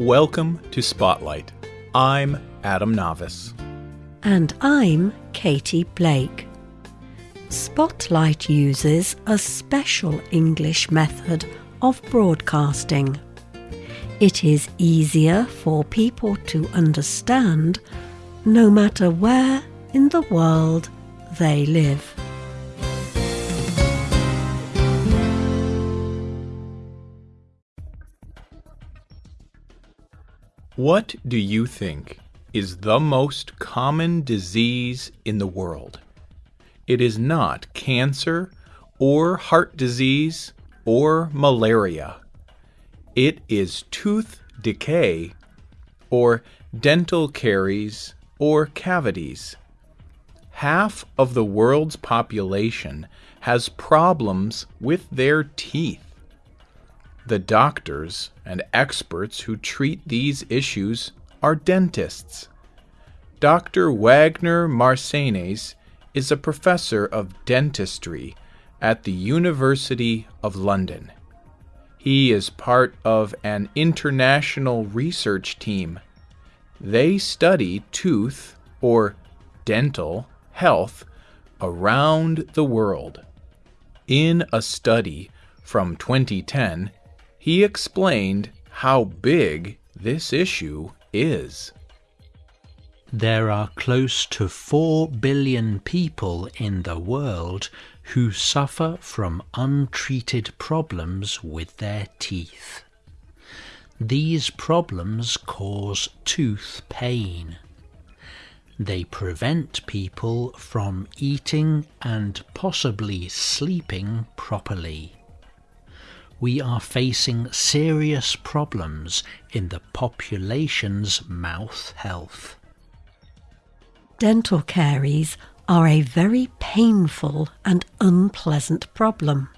Welcome to Spotlight. I'm Adam Navis. And I'm Katie Blake. Spotlight uses a special English method of broadcasting. It is easier for people to understand no matter where in the world they live. What do you think is the most common disease in the world? It is not cancer or heart disease or malaria. It is tooth decay or dental caries or cavities. Half of the world's population has problems with their teeth. The doctors and experts who treat these issues are dentists. Dr. Wagner Marcenes is a professor of dentistry at the University of London. He is part of an international research team. They study tooth or dental health around the world. In a study from 2010, he explained how big this issue is. There are close to 4 billion people in the world who suffer from untreated problems with their teeth. These problems cause tooth pain. They prevent people from eating and possibly sleeping properly we are facing serious problems in the population's mouth health. Dental caries are a very painful and unpleasant problem.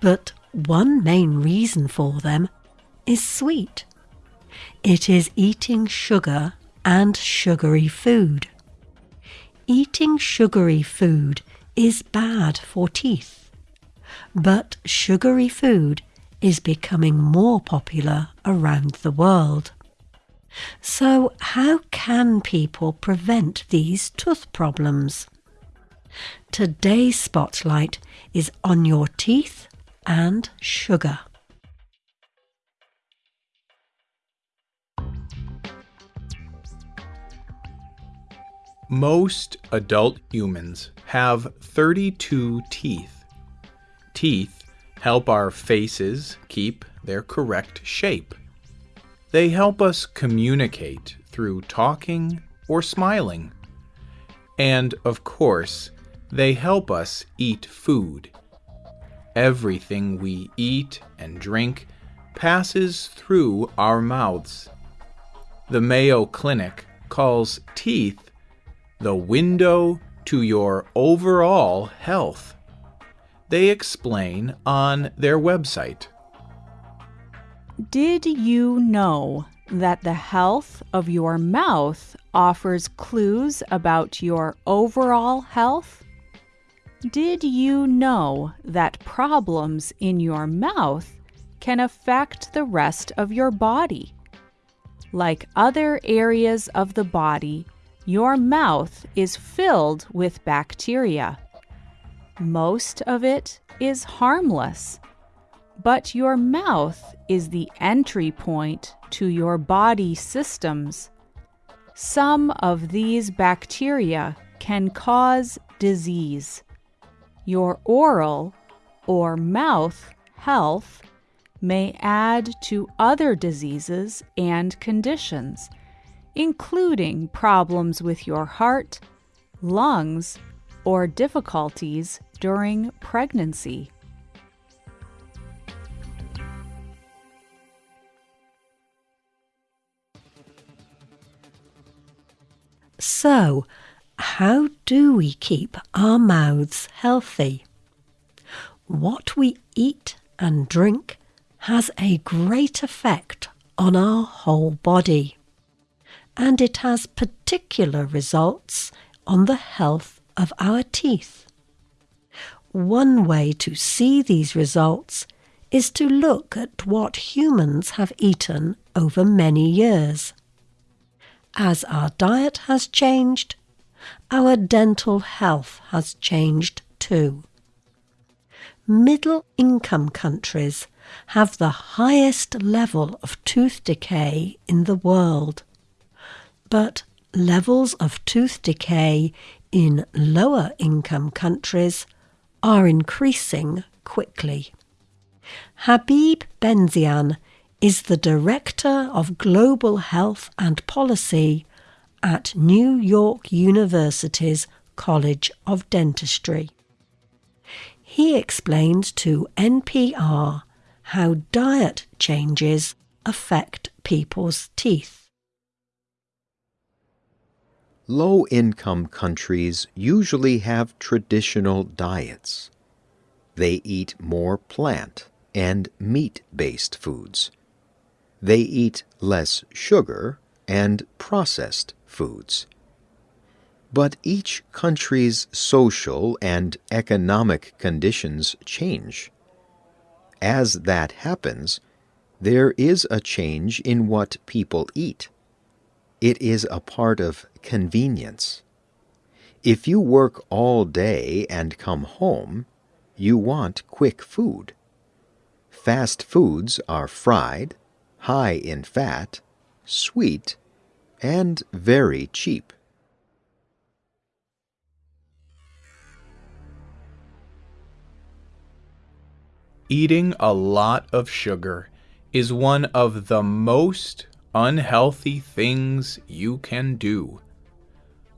But one main reason for them is sweet. It is eating sugar and sugary food. Eating sugary food is bad for teeth. But sugary food is becoming more popular around the world. So, how can people prevent these tooth problems? Today's spotlight is on your teeth and sugar. Most adult humans have 32 teeth Teeth help our faces keep their correct shape. They help us communicate through talking or smiling. And, of course, they help us eat food. Everything we eat and drink passes through our mouths. The Mayo Clinic calls teeth the window to your overall health they explain on their website. Did you know that the health of your mouth offers clues about your overall health? Did you know that problems in your mouth can affect the rest of your body? Like other areas of the body, your mouth is filled with bacteria. Most of it is harmless, but your mouth is the entry point to your body systems. Some of these bacteria can cause disease. Your oral or mouth health may add to other diseases and conditions, including problems with your heart, lungs, or difficulties during pregnancy. So, how do we keep our mouths healthy? What we eat and drink has a great effect on our whole body, and it has particular results on the health of our teeth. One way to see these results is to look at what humans have eaten over many years. As our diet has changed, our dental health has changed too. Middle income countries have the highest level of tooth decay in the world, but levels of tooth decay in lower income countries are increasing quickly. Habib Benzian is the Director of Global Health and Policy at New York University's College of Dentistry. He explained to NPR how diet changes affect people's teeth. Low income countries usually have traditional diets. They eat more plant and meat based foods. They eat less sugar and processed foods. But each country's social and economic conditions change. As that happens, there is a change in what people eat. It is a part of convenience. If you work all day and come home, you want quick food. Fast foods are fried, high in fat, sweet, and very cheap. Eating a lot of sugar is one of the most unhealthy things you can do.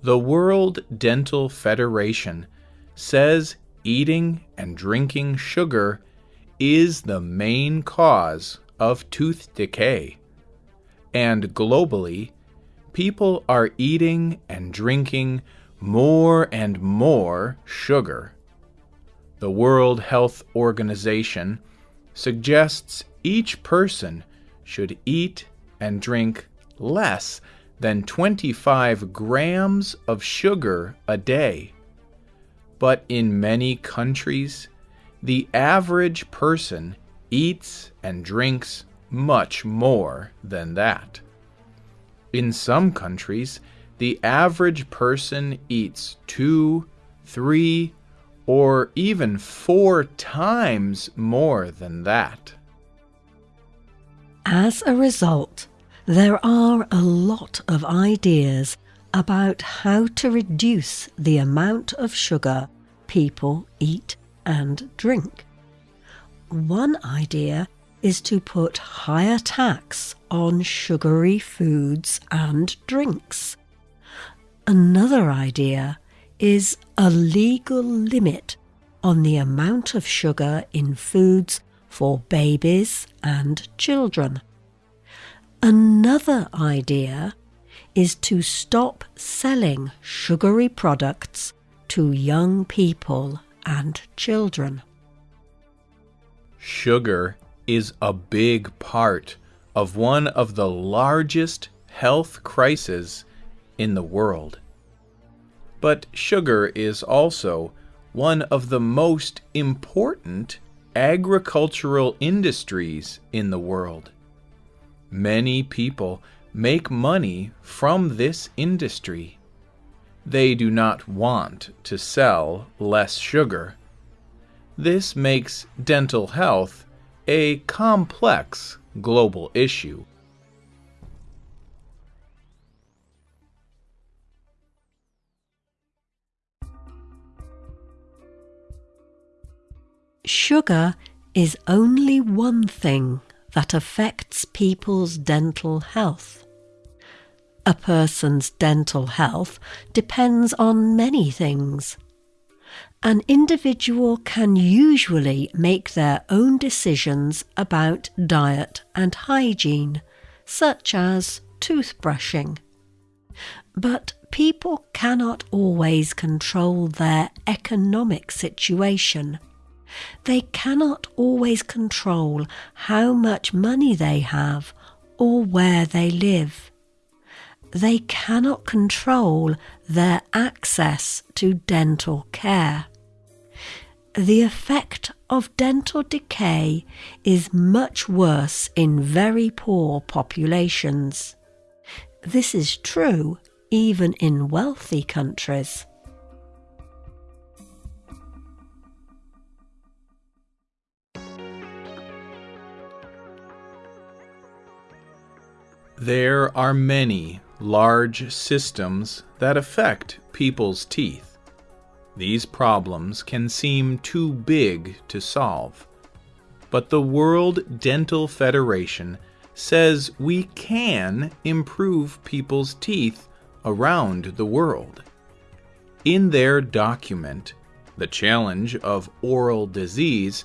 The World Dental Federation says eating and drinking sugar is the main cause of tooth decay. And globally, people are eating and drinking more and more sugar. The World Health Organization suggests each person should eat and drink less than 25 grams of sugar a day. But in many countries, the average person eats and drinks much more than that. In some countries, the average person eats two, three, or even four times more than that. As a result, there are a lot of ideas about how to reduce the amount of sugar people eat and drink. One idea is to put higher tax on sugary foods and drinks. Another idea is a legal limit on the amount of sugar in foods for babies and children. Another idea is to stop selling sugary products to young people and children. Sugar is a big part of one of the largest health crises in the world. But sugar is also one of the most important agricultural industries in the world. Many people make money from this industry. They do not want to sell less sugar. This makes dental health a complex global issue. Sugar is only one thing that affects people's dental health. A person's dental health depends on many things. An individual can usually make their own decisions about diet and hygiene, such as toothbrushing. But people cannot always control their economic situation. They cannot always control how much money they have or where they live. They cannot control their access to dental care. The effect of dental decay is much worse in very poor populations. This is true even in wealthy countries. There are many large systems that affect people's teeth. These problems can seem too big to solve. But the World Dental Federation says we can improve people's teeth around the world. In their document, The Challenge of Oral Disease,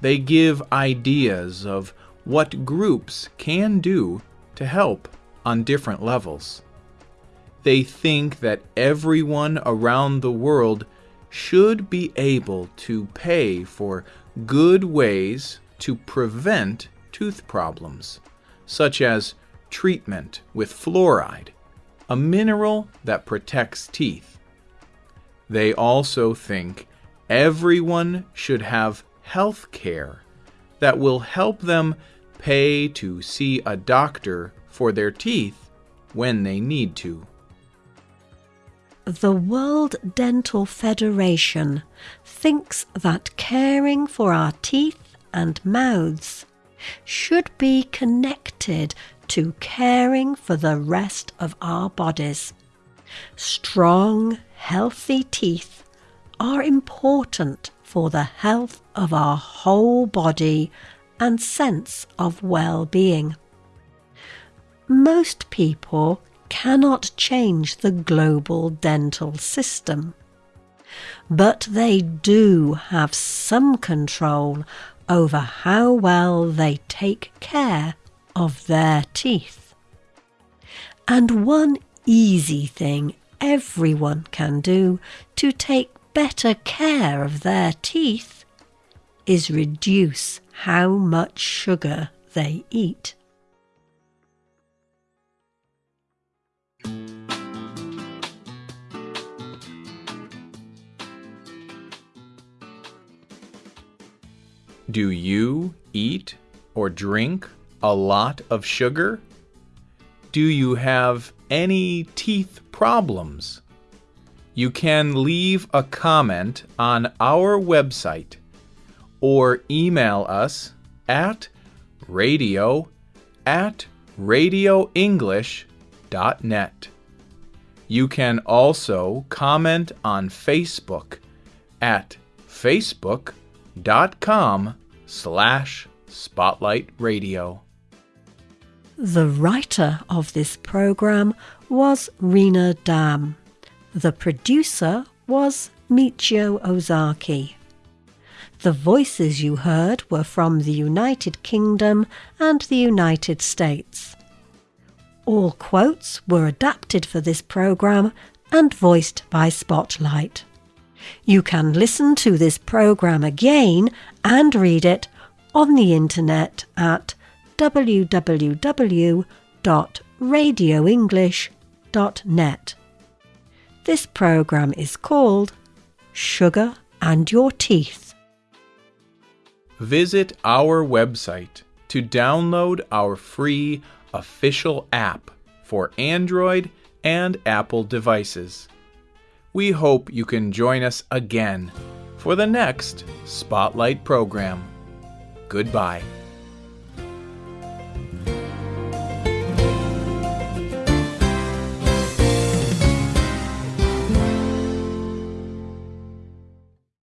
they give ideas of what groups can do to help on different levels. They think that everyone around the world should be able to pay for good ways to prevent tooth problems, such as treatment with fluoride, a mineral that protects teeth. They also think everyone should have health care that will help them pay to see a doctor for their teeth when they need to. The World Dental Federation thinks that caring for our teeth and mouths should be connected to caring for the rest of our bodies. Strong, healthy teeth are important for the health of our whole body and sense of well-being. Most people cannot change the global dental system, but they do have some control over how well they take care of their teeth. And one easy thing everyone can do to take better care of their teeth is reduce how much sugar they eat. Do you eat or drink a lot of sugar? Do you have any teeth problems? You can leave a comment on our website or email us at radio at radioenglish.net. You can also comment on Facebook at facebook.com slash spotlight radio. The writer of this program was Rena Dam. The producer was Michio Ozaki. The voices you heard were from the United Kingdom and the United States. All quotes were adapted for this program and voiced by Spotlight. You can listen to this program again and read it on the internet at www.radioenglish.net. This program is called Sugar and Your Teeth. Visit our website to download our free official app for Android and Apple devices. We hope you can join us again for the next Spotlight program. Goodbye.